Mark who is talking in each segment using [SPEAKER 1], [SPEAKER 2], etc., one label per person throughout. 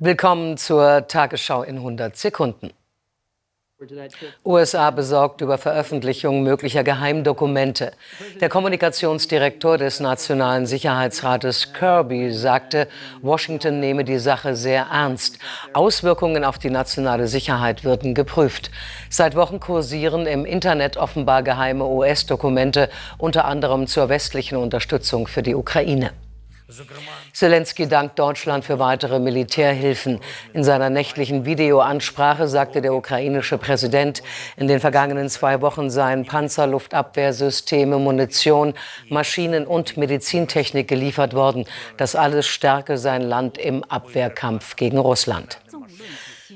[SPEAKER 1] Willkommen zur Tagesschau in 100 Sekunden. USA besorgt über Veröffentlichung möglicher Geheimdokumente. Der Kommunikationsdirektor des Nationalen Sicherheitsrates Kirby sagte, Washington nehme die Sache sehr ernst. Auswirkungen auf die nationale Sicherheit würden geprüft. Seit Wochen kursieren im Internet offenbar geheime US-Dokumente, unter anderem zur westlichen Unterstützung für die Ukraine. Zelensky dankt Deutschland für weitere Militärhilfen. In seiner nächtlichen Videoansprache sagte der ukrainische Präsident, in den vergangenen zwei Wochen seien Panzerluftabwehrsysteme, Munition, Maschinen und Medizintechnik geliefert worden. Das alles stärke sein Land im Abwehrkampf gegen Russland.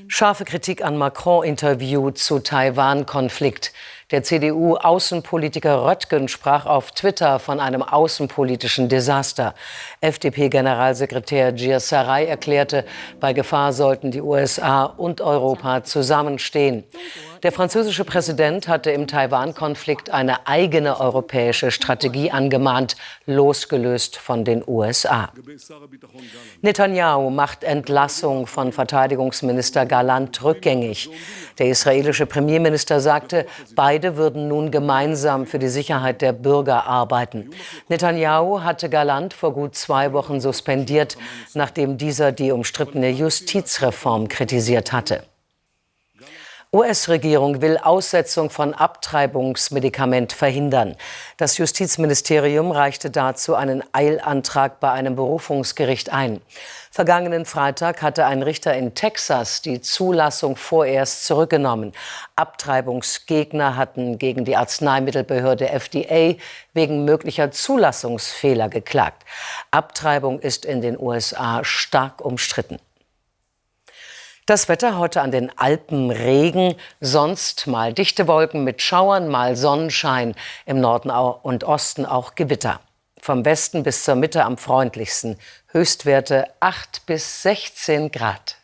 [SPEAKER 1] Scharfe Kritik an Macron-Interview zu Taiwan-Konflikt. Der CDU-Außenpolitiker Röttgen sprach auf Twitter von einem außenpolitischen Desaster. FDP-Generalsekretär Sarai erklärte, bei Gefahr sollten die USA und Europa zusammenstehen. Der französische Präsident hatte im Taiwan-Konflikt eine eigene europäische Strategie angemahnt, losgelöst von den USA. Netanyahu macht Entlassung von Verteidigungsminister Galant rückgängig. Der israelische Premierminister sagte, beide würden nun gemeinsam für die Sicherheit der Bürger arbeiten. Netanyahu hatte Galant vor gut zwei Wochen suspendiert, nachdem dieser die umstrittene Justizreform kritisiert hatte. US-Regierung will Aussetzung von Abtreibungsmedikament verhindern. Das Justizministerium reichte dazu einen Eilantrag bei einem Berufungsgericht ein. Vergangenen Freitag hatte ein Richter in Texas die Zulassung vorerst zurückgenommen. Abtreibungsgegner hatten gegen die Arzneimittelbehörde FDA wegen möglicher Zulassungsfehler geklagt. Abtreibung ist in den USA stark umstritten. Das Wetter heute an den Alpen Regen, sonst mal dichte Wolken mit Schauern, mal Sonnenschein, im Norden und Osten auch Gewitter. Vom Westen bis zur Mitte am freundlichsten. Höchstwerte 8 bis 16 Grad.